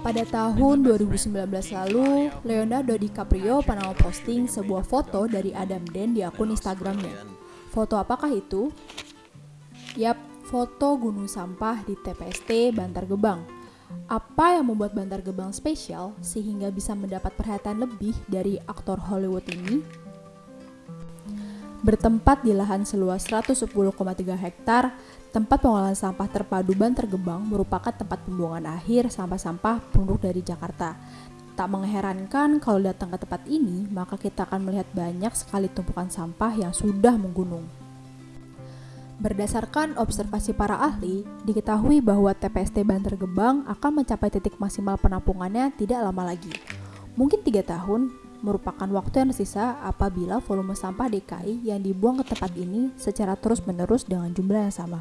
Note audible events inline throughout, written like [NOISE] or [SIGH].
Pada tahun 2019 lalu, Leonardo DiCaprio pernah posting sebuah foto dari Adam Den di akun Instagramnya. Foto apakah itu? Yap, foto gunung sampah di TPST Bantar Gebang. Apa yang membuat Bantar Gebang spesial sehingga bisa mendapat perhatian lebih dari aktor Hollywood ini? Bertempat di lahan seluas 110,3 hektar, tempat pengolahan sampah terpadu Bantar Gebang merupakan tempat pembuangan akhir sampah-sampah penduduk dari Jakarta. Tak mengherankan kalau datang ke tempat ini, maka kita akan melihat banyak sekali tumpukan sampah yang sudah menggunung. Berdasarkan observasi para ahli, diketahui bahwa TPST Bantar Gebang akan mencapai titik maksimal penampungannya tidak lama lagi. Mungkin tiga tahun, merupakan waktu yang tersisa apabila volume sampah DKI yang dibuang ke tempat ini secara terus-menerus dengan jumlah yang sama.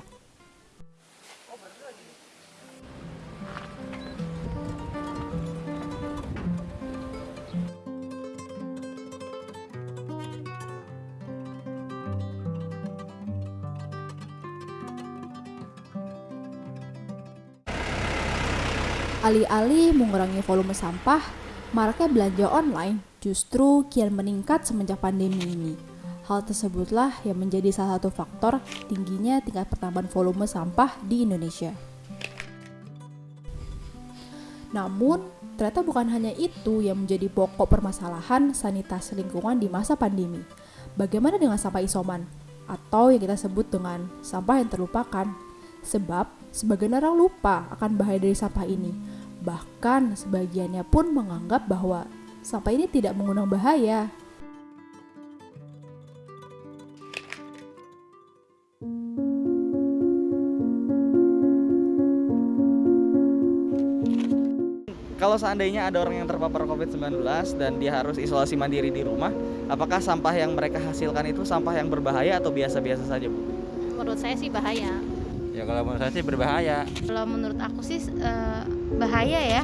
Alih-alih mengurangi volume sampah, maraknya belanja online justru kian meningkat semenjak pandemi ini. Hal tersebutlah yang menjadi salah satu faktor tingginya tingkat pertambahan volume sampah di Indonesia. Namun, ternyata bukan hanya itu yang menjadi pokok permasalahan sanitasi lingkungan di masa pandemi. Bagaimana dengan sampah isoman? Atau yang kita sebut dengan sampah yang terlupakan. Sebab, sebagian orang lupa akan bahaya dari sampah ini. Bahkan, sebagiannya pun menganggap bahwa sampah ini tidak mengundang bahaya. Kalau seandainya ada orang yang terpapar COVID-19 dan dia harus isolasi mandiri di rumah, apakah sampah yang mereka hasilkan itu sampah yang berbahaya atau biasa-biasa saja, Bu? Menurut saya sih bahaya. Ya kalau menurut saya sih berbahaya. Kalau menurut aku sih eh, bahaya ya.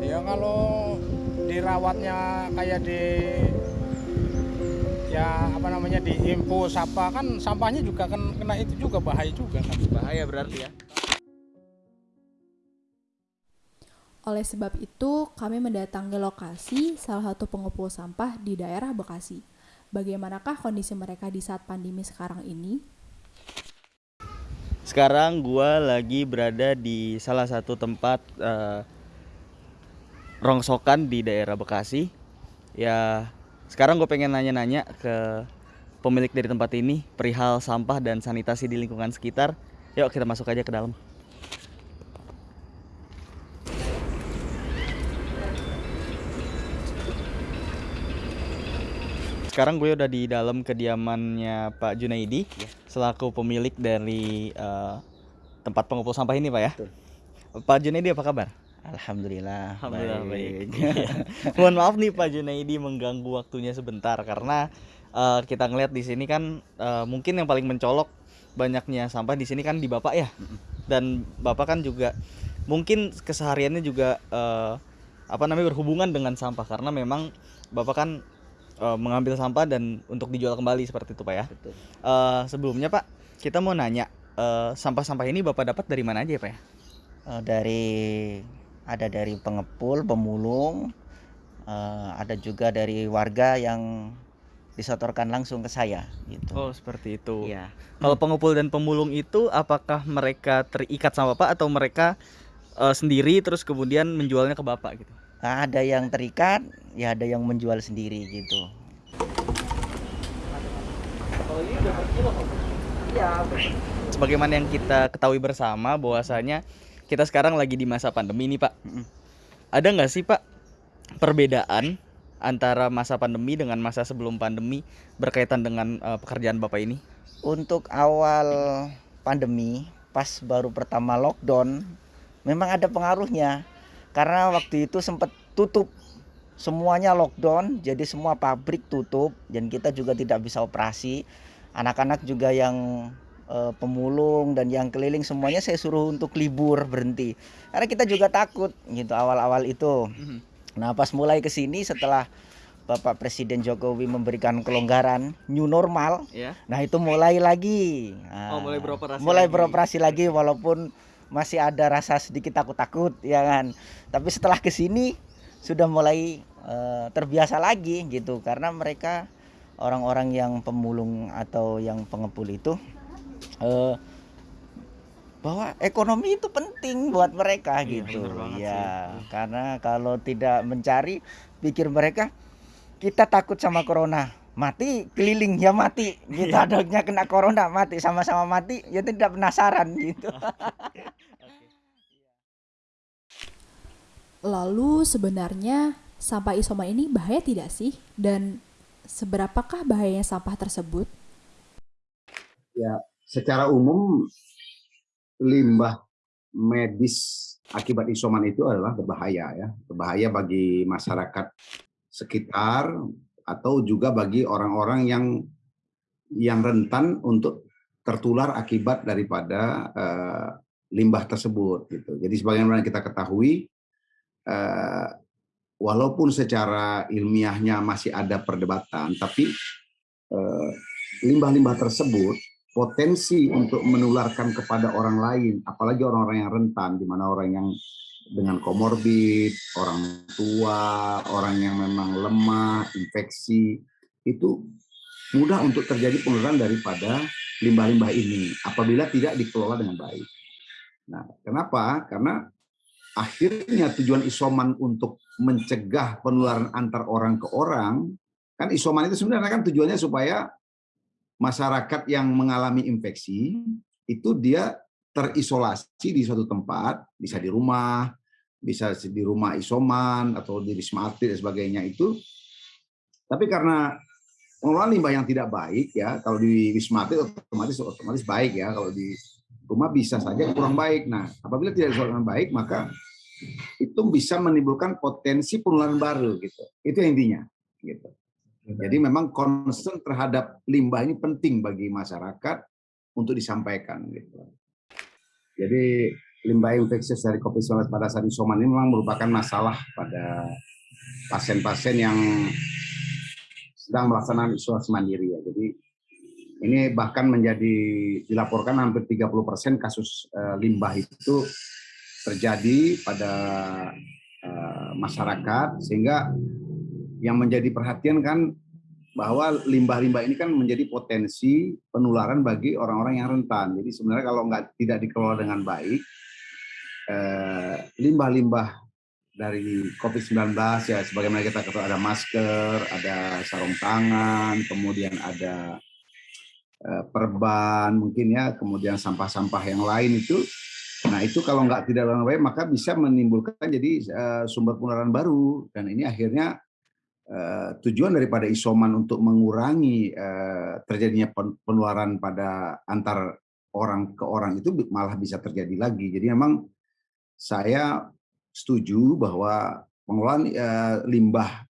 Ya kalau dirawatnya kayak di ya apa namanya di info sampah kan sampahnya juga kan kena itu juga bahaya juga kan. Bahaya berarti ya. Oleh sebab itu, kami mendatangi lokasi salah satu pengepul sampah di daerah Bekasi. Bagaimanakah kondisi mereka di saat pandemi sekarang ini? Sekarang gua lagi berada di salah satu tempat uh, rongsokan di daerah Bekasi. Ya, sekarang gue pengen nanya-nanya ke pemilik dari tempat ini perihal sampah dan sanitasi di lingkungan sekitar. Yuk kita masuk aja ke dalam. Sekarang gue udah di dalam kediamannya Pak Junaidi ya. selaku pemilik dari uh, tempat pengepul sampah ini, Pak ya. Betul. Pak Junaidi apa kabar? Alhamdulillah. Alhamdulillah baik. baik. [LAUGHS] Mohon maaf nih Pak Junaidi mengganggu waktunya sebentar karena uh, kita ngeliat di sini kan uh, mungkin yang paling mencolok banyaknya sampah di sini kan di Bapak ya. Dan Bapak kan juga mungkin kesehariannya juga uh, apa namanya berhubungan dengan sampah karena memang Bapak kan uh, mengambil sampah dan untuk dijual kembali seperti itu pak ya. Betul. Uh, sebelumnya pak kita mau nanya sampah sampah-sampah ini bapak dapat dari mana aja ya pak ya? Uh, dari ada dari pengepul, pemulung, uh, ada juga dari warga yang disetorkan langsung ke saya gitu. Oh, seperti itu. Iya. Kalau pengepul dan pemulung itu apakah mereka terikat sama Bapak atau mereka uh, sendiri terus kemudian menjualnya ke Bapak gitu? Nah, ada yang terikat, ya ada yang menjual sendiri gitu. Iya. Sebagaimana yang kita ketahui bersama bahwasanya kita sekarang lagi di masa pandemi nih Pak. Ada nggak sih Pak perbedaan antara masa pandemi dengan masa sebelum pandemi berkaitan dengan uh, pekerjaan Bapak ini? Untuk awal pandemi, pas baru pertama lockdown, memang ada pengaruhnya karena waktu itu sempat tutup semuanya lockdown jadi semua pabrik tutup dan kita juga tidak bisa operasi anak-anak juga yang e, pemulung dan yang keliling semuanya saya suruh untuk libur berhenti karena kita juga takut gitu awal-awal itu mhm. nah pas mulai ke sini setelah Bapak Presiden Jokowi memberikan kelonggaran new normal, yeah. nah itu mulai lagi, nah, oh, mulai beroperasi, mulai lagi. beroperasi lagi walaupun masih ada rasa sedikit takut-takut ya kan tapi setelah ke sini sudah mulai eh, terbiasa lagi gitu karena mereka orang-orang yang pemulung atau yang pengepul itu eh, bahwa ekonomi itu penting buat mereka Iya, gitu ya sih. karena kalau tidak mencari pikir mereka kita takut sama corona mati keliling ya mati Iya. kita adanya kena corona mati sama-sama mati ya tidak penasaran gitu [LAUGHS] Lalu sebenarnya sampah isoman ini bahaya tidak sih? Dan seberapakah bahayanya sampah tersebut? Secara umum limbah medis akibat isoman itu adalah berbahaya ya, berbahaya bagi masyarakat sekitar atau juga bagi orang-orang yang yang rentan untuk tertular akibat daripada eh, limbah tersebut gitu. Jadi sebagaimana kita ketahui eh, walaupun secara ilmiahnya masih ada perdebatan tapi eh, limbah-limbah tersebut potensi untuk menularkan kepada orang lain, apalagi orang-orang yang rentan, di mana orang yang dengan komorbid, orang tua, orang yang memang lemah, infeksi, itu mudah untuk terjadi penularan daripada limbah-limbah ini apabila tidak dikelola dengan baik. Nah, kenapa? Karena akhirnya tujuan isoman untuk mencegah penularan antar orang ke orang, kan isoman itu sebenarnya kan tujuannya supaya masyarakat yang mengalami infeksi itu dia terisolasi di suatu tempat, bisa di rumah, bisa di rumah isoman atau di wisma atlet dan sebagainya itu. Tapi karena pengelolaan limbah yang tidak baik ya, kalau di wisma atlet otomatis otomatis baik ya, kalau di rumah bisa saja kurang baik. Nah, apabila tidak dikelola dengan baik maka itu bisa menimbulkan potensi penularan baru gitu. Itu intinya gitu. Jadi memang concern terhadap limbah ini penting bagi masyarakat untuk disampaikan. Gitu. Jadi limbah infeksius dari COVID-19 pada saat isoman ini memang merupakan masalah pada pasien-pasien yang sedang melaksanakan isolasi mandiri ya. Jadi ini bahkan menjadi dilaporkan hampir 30% kasus eh, limbah itu terjadi pada eh, masyarakat sehingga yang menjadi perhatian kan bahwa limbah-limbah ini kan menjadi potensi penularan bagi orang-orang yang rentan. Jadi sebenarnya kalau nggak tidak dikelola dengan baik, eh, limbah-limbah dari COVID-19 ya sebagaimana kita ketahui ada masker, ada sarung tangan, kemudian ada eh, perban mungkin ya, kemudian sampah-sampah yang lain itu Nah itu kalau nggak tidak dengan baik maka bisa menimbulkan jadi eh, sumber penularan baru dan ini akhirnya eh, tujuan daripada isoman untuk mengurangi eh, terjadinya pen- penularan pada antar orang ke orang itu malah bisa terjadi lagi. Jadi memang saya setuju bahwa pengelolaan eh, limbah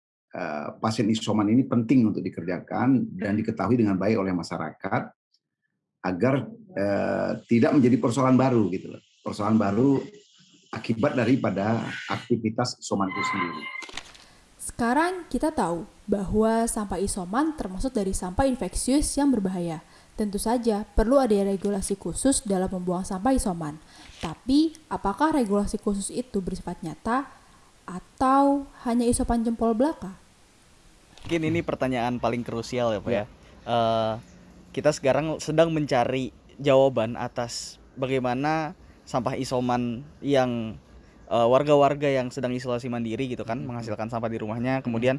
pasien isoman ini penting untuk dikerjakan dan diketahui dengan baik oleh masyarakat agar tidak menjadi persoalan baru gitu loh. Persoalan baru akibat daripada aktivitas isoman itu sendiri. Sekarang kita tahu bahwa sampah isoman termasuk dari sampah infeksius yang berbahaya. Tentu saja perlu ada regulasi khusus dalam membuang sampah isoman. Tapi, apakah regulasi khusus itu bersifat nyata atau hanya isopan jempol belaka? Mungkin ini pertanyaan paling krusial ya Pak Ya. ya. Eh, kita sekarang sedang mencari jawaban atas bagaimana sampah isoman yang eh, warga-warga yang sedang isolasi mandiri gitu kan menghasilkan sampah di rumahnya. Kemudian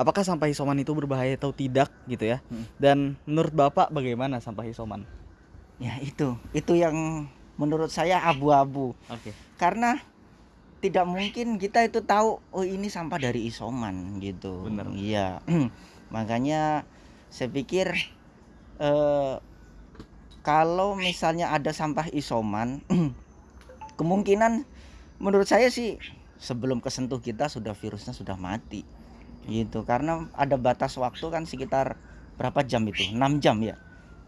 apakah sampah isoman itu berbahaya atau tidak gitu ya? Hmm. Dan menurut Bapak bagaimana sampah isoman? Ya itu, itu yang menurut saya abu-abu. Oke. Karena tidak mungkin kita itu tahu oh ini sampah dari isoman gitu. Bener. Iya. [CLEARS THROAT] Makanya saya pikir eh, kalau misalnya ada sampah isoman [CLEARS THROAT] kemungkinan menurut saya sih sebelum kesentuh kita sudah virusnya sudah mati. Gitu. Karena ada batas waktu kan sekitar berapa jam itu? 6 jam ya.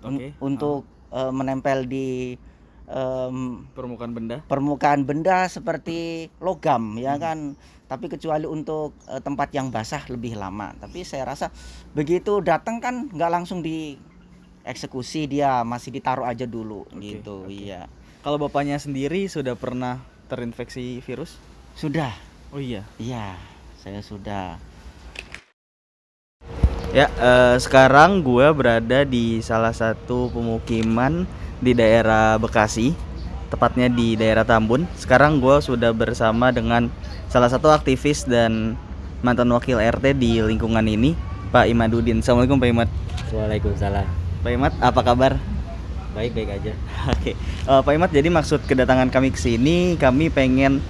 Oke. Untuk eh, menempel di em, permukaan benda. permukaan benda seperti logam ya kan tapi kecuali untuk eh, tempat yang basah lebih lama tapi saya rasa begitu datang kan nggak langsung dieksekusi dia masih ditaruh aja dulu Oke, gitu oke. iya Kalau bapaknya sendiri sudah pernah terinfeksi virus? Sudah, Oh iya. iya, saya sudah. Ya, eh, sekarang gue berada di salah satu pemukiman di daerah Bekasi, tepatnya di daerah Tambun. Sekarang gue sudah bersama dengan salah satu aktivis dan mantan wakil RT di lingkungan ini, Pak Imadudin. Assalamualaikum Pak Imad. Waalaikumsalam. Pak Imad, apa kabar? Baik baik aja. [LAUGHS] Oke, Eh, Pak Imad. Jadi maksud kedatangan kami ke sini, kami pengen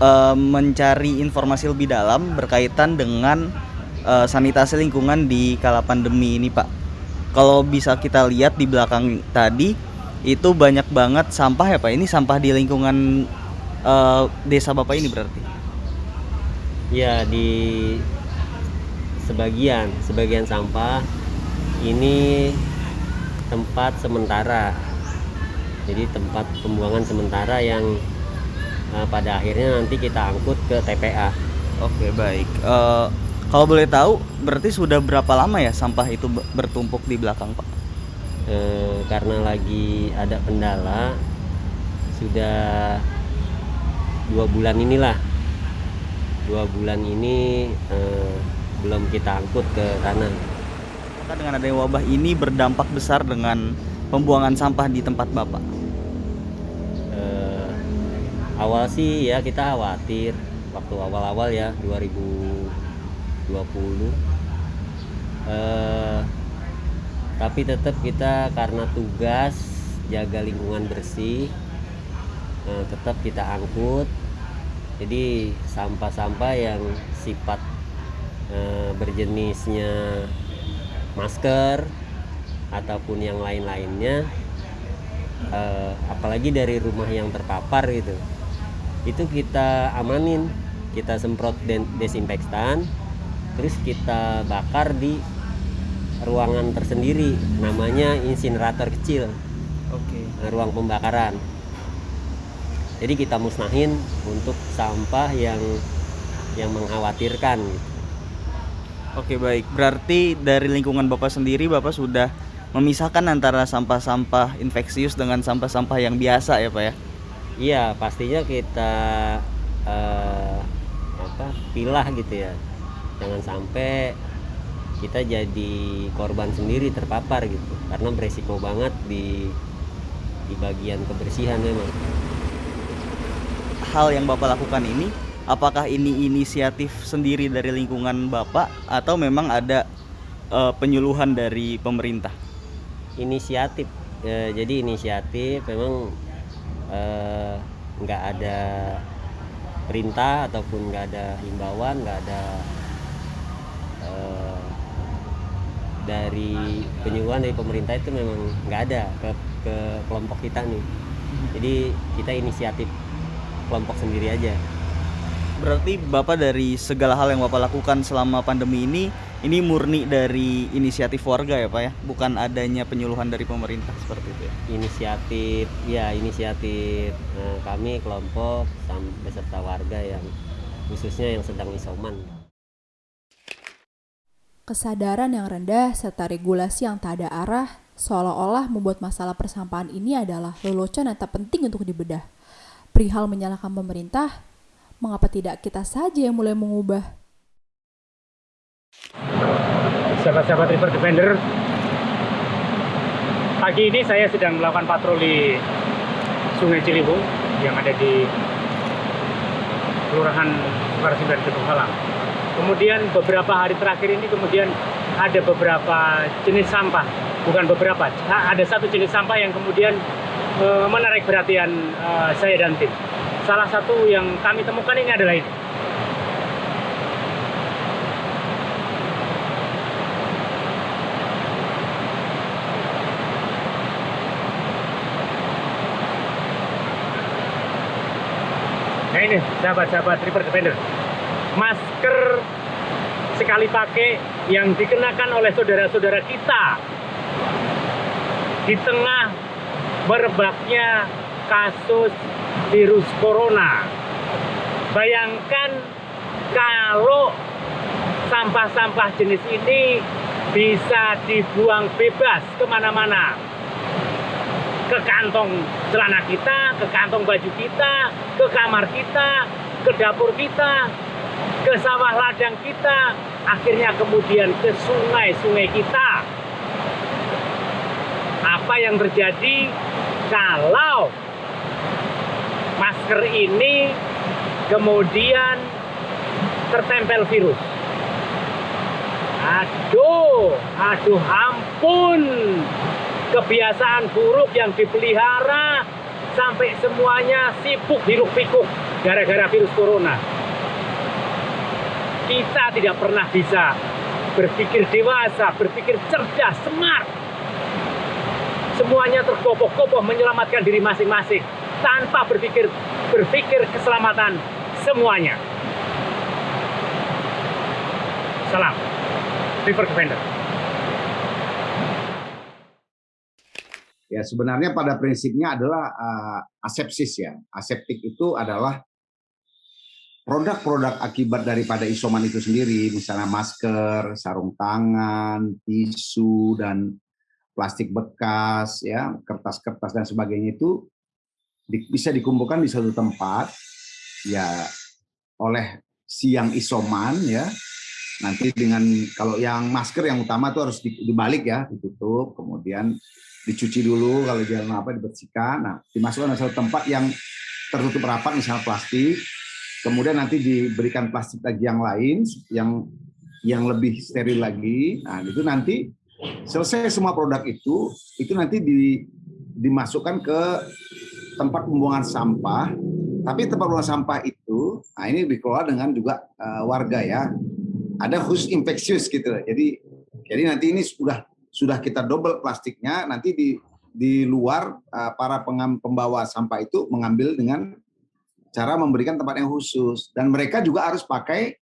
eh, mencari informasi lebih dalam berkaitan dengan eh, sanitasi lingkungan di kala pandemi ini, Pak. Kalau bisa kita lihat di belakang tadi, itu banyak banget sampah ya, Pak. Ini sampah di lingkungan eh, desa Bapak ini berarti. Ya di sebagian sebagian sampah ini tempat sementara. Jadi tempat pembuangan sementara yang eh, pada akhirnya nanti kita angkut ke TPA. Oke, baik. Eh, kalau boleh tahu, berarti sudah berapa lama ya sampah itu be- bertumpuk di belakang, Pak? Eh, karena lagi ada kendala sudah dua bulan inilah dua bulan ini eh, belum kita angkut ke sana Apakah dengan adanya wabah ini berdampak besar dengan pembuangan sampah di tempat Bapak? Eh, awal sih ya kita khawatir. Waktu awal-awal ya 2020 eh, tapi tetap kita karena tugas jaga lingkungan bersih eh, tetap kita angkut. Jadi sampah-sampah yang sifat berjenisnya masker ataupun yang lain-lainnya eh, apalagi dari rumah yang terpapar gitu itu kita amanin kita semprot desinfektan terus kita bakar di ruangan tersendiri namanya insinerator kecil Oke. eh, ruang pembakaran jadi kita musnahin untuk sampah yang yang mengkhawatirkan gitu. Oke baik. Berarti dari lingkungan Bapak sendiri Bapak sudah memisahkan antara sampah-sampah infeksius dengan sampah-sampah yang biasa ya Pak ya? Iya, pastinya kita eh, apa pilah gitu ya. Jangan sampai kita jadi korban sendiri terpapar gitu. Karena beresiko banget di di bagian kebersihan memang. Hal yang Bapak lakukan ini, apakah ini inisiatif sendiri dari lingkungan Bapak atau memang ada eh, penyuluhan dari pemerintah? Inisiatif. Eh, jadi inisiatif memang eh, nggak ada perintah ataupun nggak ada himbauan, nggak ada eh, dari penyuluhan dari pemerintah itu memang nggak ada ke ke kelompok kita nih. Jadi kita inisiatif kelompok sendiri aja. Berarti Bapak dari segala hal yang Bapak lakukan selama pandemi ini ini murni dari inisiatif warga ya Pak ya, bukan adanya penyuluhan dari pemerintah seperti itu ya. Inisiatif ya inisiatif eh, kami kelompok beserta warga yang khususnya yang sedang isoman. Kesadaran yang rendah serta regulasi yang tak ada arah seolah-olah membuat masalah persampahan ini adalah lelucon yang tak penting untuk dibedah. Perihal menyalahkan pemerintah, mengapa tidak kita saja yang mulai mengubah? sahabat-sahabat River Defender. Pagi ini saya sedang melakukan patroli Sungai Ciliwung yang ada di Kelurahan Sukarsimban Gedung Halang. Kemudian beberapa hari terakhir ini kemudian ada beberapa jenis sampah, bukan beberapa, ada satu jenis sampah yang kemudian eh, menarik perhatian eh, saya dan tim. Salah satu yang kami temukan ini adalah ini. Nah ini sahabat-sahabat River Defender. Masker sekali pakai yang dikenakan oleh saudara-saudara kita di tengah merebaknya kasus virus corona. Bayangkan kalau sampah-sampah jenis ini bisa dibuang bebas ke mana-mana. ke kantong celana kita, ke kantong baju kita, ke kamar kita, ke dapur kita, ke sawah ladang kita, akhirnya kemudian ke sungai-sungai kita. Apa yang terjadi kalau masker ini kemudian tertempel virus? Aduh, aduh ampun. Kebiasaan buruk yang dipelihara sampai semuanya sibuk hiruk pikuk gara-gara virus corona. Kita tidak pernah bisa berpikir dewasa, berpikir cerdas, smart. Semuanya terkopoh-kopoh menyelamatkan diri masing-masing tanpa berpikir berpikir keselamatan semuanya. Salam. River Defender. Ya sebenarnya pada prinsipnya adalah uh, asepsis ya. Aseptik itu adalah produk-produk akibat daripada isoman itu sendiri, misalnya masker, sarung tangan, tisu dan plastik bekas, ya kertas-kertas dan sebagainya itu bisa dikumpulkan di satu tempat, ya oleh siang isoman ya. Nanti dengan kalau yang masker yang utama itu harus dibalik ya ditutup kemudian dicuci dulu kalau jangan apa dibersihkan. Nah dimasukkan ke satu tempat yang tertutup rapat misalnya plastik. Kemudian nanti diberikan plastik lagi yang lain yang yang lebih steril lagi. Nah itu nanti selesai semua produk itu itu nanti di, dimasukkan ke tempat pembuangan sampah tapi tempat pembuangan sampah itu nah ini dikelola dengan juga uh, warga ya ada khusus infeksius gitu. Jadi jadi nanti ini sudah sudah kita double plastiknya nanti di di luar uh, para pengam, pembawa sampah itu mengambil dengan cara memberikan tempat yang khusus dan mereka juga harus pakai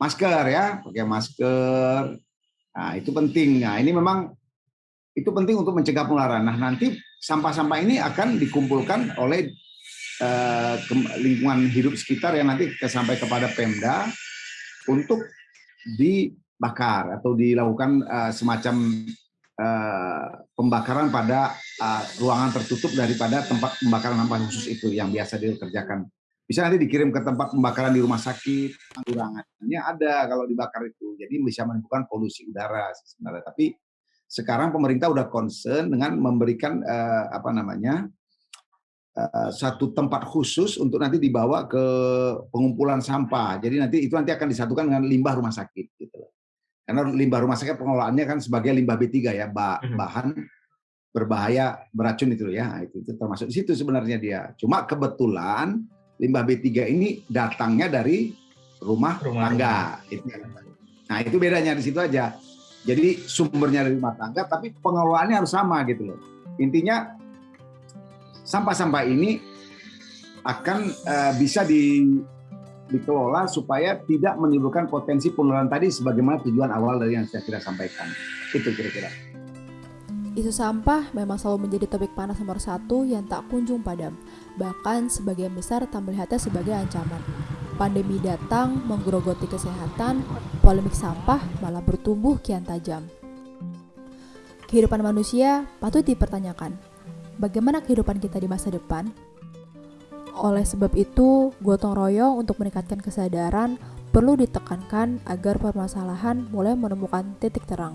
masker ya, pakai masker. Nah, itu penting. Nah, ini memang itu penting untuk mencegah penularan. Nah, nanti sampah-sampah ini akan dikumpulkan oleh uh, lingkungan hidup sekitar yang nanti sampai kepada Pemda untuk dibakar atau dilakukan uh, semacam uh, pembakaran pada ruangan tertutup daripada tempat pembakaran sampah khusus itu yang biasa dikerjakan. Bisa nanti dikirim ke tempat pembakaran di rumah sakit, kurangannya ada kalau dibakar itu. Jadi bisa menimbulkan polusi udara sebenarnya. Tapi sekarang pemerintah udah concern dengan memberikan uh, apa namanya Eh, satu tempat khusus untuk nanti dibawa ke pengumpulan sampah. Jadi nanti itu nanti akan disatukan dengan limbah rumah sakit gitu Karena limbah rumah sakit pengelolaannya kan sebagai limbah B3 ya, mhm. bahan berbahaya beracun itu ya. Nah, itu, itu termasuk di situ sebenarnya dia. Cuma kebetulan limbah B3 ini datangnya dari rumah, rumah tangga. Itu. Nah, itu bedanya di situ aja. Jadi sumbernya dari rumah tangga tapi pengelolaannya harus sama gitu loh. Intinya sampah-sampah ini akan uh, bisa di, dikelola supaya tidak menimbulkan potensi penularan tadi sebagaimana tujuan awal dari yang saya kira sampaikan. Itu kira-kira. Isu sampah memang selalu menjadi topik panas nomor satu yang tak kunjung padam. Bahkan sebagian besar tak melihatnya sebagai ancaman. Pandemi datang menggerogoti kesehatan, polemik sampah malah bertumbuh kian tajam. Kehidupan manusia patut dipertanyakan, bagaimana kehidupan kita di masa depan. Oleh sebab itu, gotong royong untuk meningkatkan kesadaran perlu ditekankan agar permasalahan mulai menemukan titik terang.